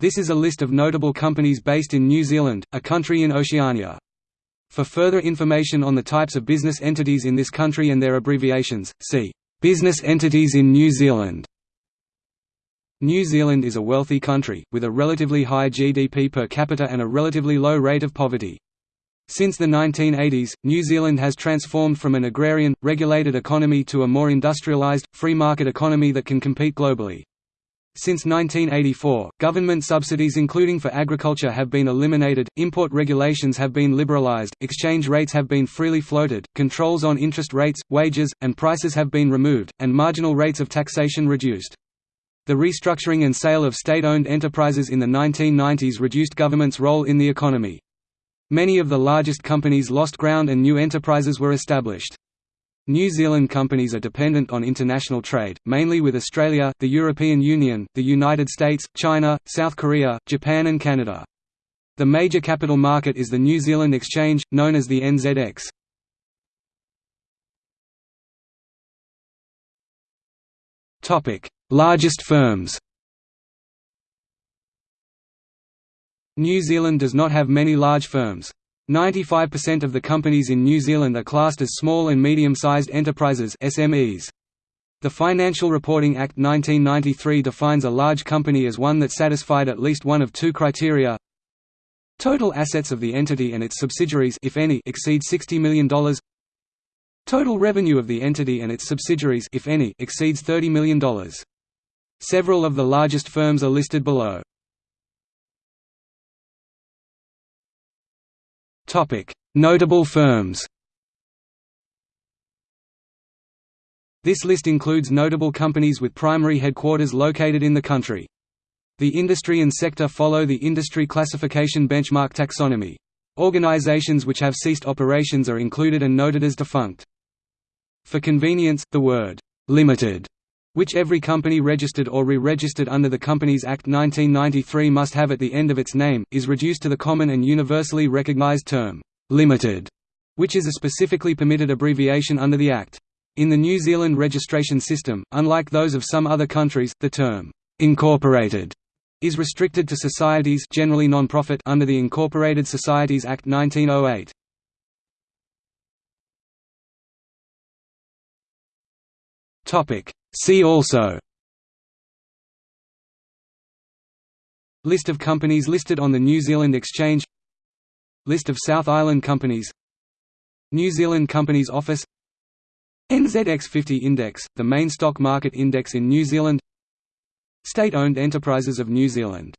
This is a list of notable companies based in New Zealand, a country in Oceania. For further information on the types of business entities in this country and their abbreviations, see Business entities in New Zealand. New Zealand is a wealthy country, with a relatively high GDP per capita and a relatively low rate of poverty. Since the 1980s, New Zealand has transformed from an agrarian, regulated economy to a more industrialised, free market economy that can compete globally. Since 1984, government subsidies including for agriculture have been eliminated, import regulations have been liberalized, exchange rates have been freely floated, controls on interest rates, wages, and prices have been removed, and marginal rates of taxation reduced. The restructuring and sale of state-owned enterprises in the 1990s reduced government's role in the economy. Many of the largest companies lost ground and new enterprises were established. New Zealand companies are dependent on international trade, mainly with Australia, the European Union, the United States, China, South Korea, Japan and Canada. The major capital market is the New Zealand Exchange, known as the NZX. Largest firms New Zealand does not have many large firms. 95% of the companies in New Zealand are classed as small and medium-sized enterprises SMEs. The Financial Reporting Act 1993 defines a large company as one that satisfied at least one of two criteria. Total assets of the entity and its subsidiaries if any exceed $60 million. Total revenue of the entity and its subsidiaries if any exceeds $30 million. Several of the largest firms are listed below. Notable firms This list includes notable companies with primary headquarters located in the country. The industry and sector follow the industry classification benchmark taxonomy. Organizations which have ceased operations are included and noted as defunct. For convenience, the word «limited» which every company registered or re-registered under the Companies Act 1993 must have at the end of its name, is reduced to the common and universally recognized term, "'limited", which is a specifically permitted abbreviation under the Act. In the New Zealand registration system, unlike those of some other countries, the term, "'incorporated' is restricted to societies generally non-profit under the Incorporated Societies Act 1908. Topic See also. List of companies listed on the New Zealand Exchange. List of South Island companies. New Zealand Companies Office. NZX50 Index, the main stock market index in New Zealand. State-owned enterprises of New Zealand